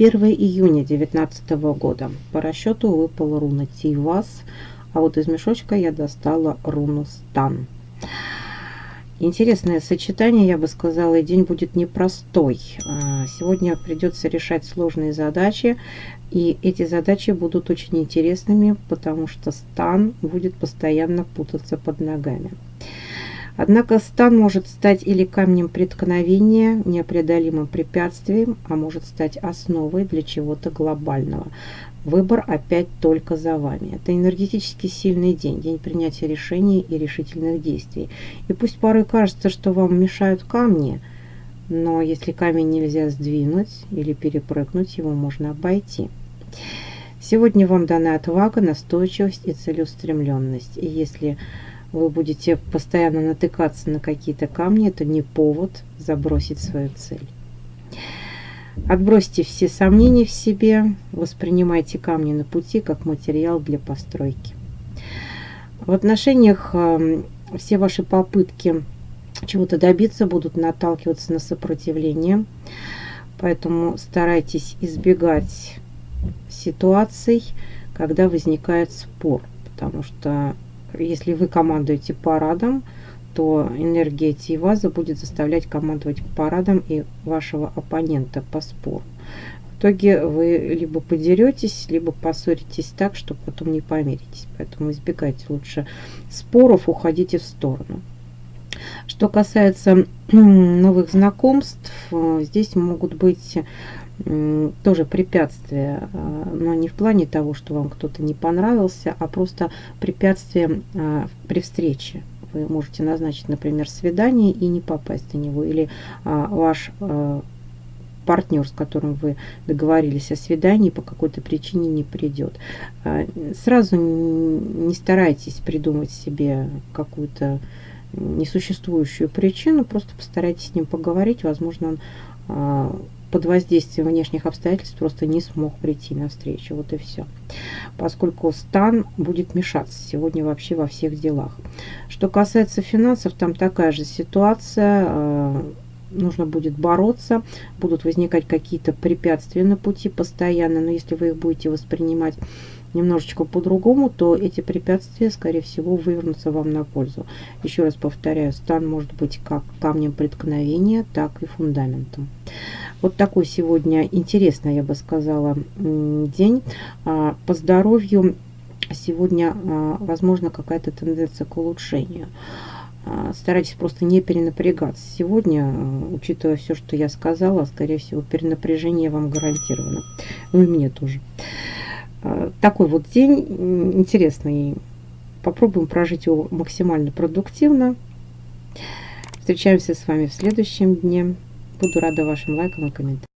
1 июня 2019 года. По расчету выпала руна Тивас, а вот из мешочка я достала руну Стан. Интересное сочетание, я бы сказала, и день будет непростой. А, сегодня придется решать сложные задачи, и эти задачи будут очень интересными, потому что стан будет постоянно путаться под ногами. Однако стан может стать или камнем преткновения, непреодолимым препятствием, а может стать основой для чего-то глобального. Выбор опять только за вами. Это энергетически сильный день, день принятия решений и решительных действий. И пусть порой кажется, что вам мешают камни, но если камень нельзя сдвинуть или перепрыгнуть, его можно обойти. Сегодня вам дана отвага, настойчивость и целеустремленность. И если вы будете постоянно натыкаться на какие-то камни, это не повод забросить свою цель. Отбросьте все сомнения в себе, воспринимайте камни на пути как материал для постройки. В отношениях эм, все ваши попытки чего-то добиться будут наталкиваться на сопротивление, поэтому старайтесь избегать ситуаций, когда возникает спор, потому что если вы командуете парадом, то энергия Тиваза будет заставлять командовать парадом и вашего оппонента по спору. В итоге вы либо подеретесь, либо поссоритесь так, что потом не помиритесь. Поэтому избегайте лучше споров, уходите в сторону. Что касается новых знакомств, здесь могут быть тоже препятствия, а, но не в плане того, что вам кто-то не понравился, а просто препятствия а, при встрече вы можете назначить, например, свидание и не попасть на него, или а, ваш партнер, с которым вы договорились о свидании, по какой-то причине не придет. Сразу не старайтесь придумать себе какую-то несуществующую причину, просто постарайтесь с ним поговорить, возможно, он под воздействием внешних обстоятельств просто не смог прийти на встречу. Вот и все. Поскольку стан будет мешаться сегодня вообще во всех делах. Что касается финансов, там такая же ситуация. Э, нужно будет бороться, будут возникать какие-то препятствия на пути постоянно, но если вы их будете воспринимать немножечко по-другому, то эти препятствия, скорее всего, вывернутся вам на пользу. Еще раз повторяю, стан может быть как камнем преткновения, так и фундаментом. Вот такой сегодня интересный, я бы сказала, день. А, по здоровью сегодня, а, возможно, какая-то тенденция к улучшению. А, старайтесь просто не перенапрягаться. Сегодня, учитывая все, что я сказала, скорее всего, перенапряжение вам гарантировано. Ну и мне тоже. Такой вот день интересный. Попробуем прожить его максимально продуктивно. Встречаемся с вами в следующем дне. Буду рада вашим лайкам и комментариям.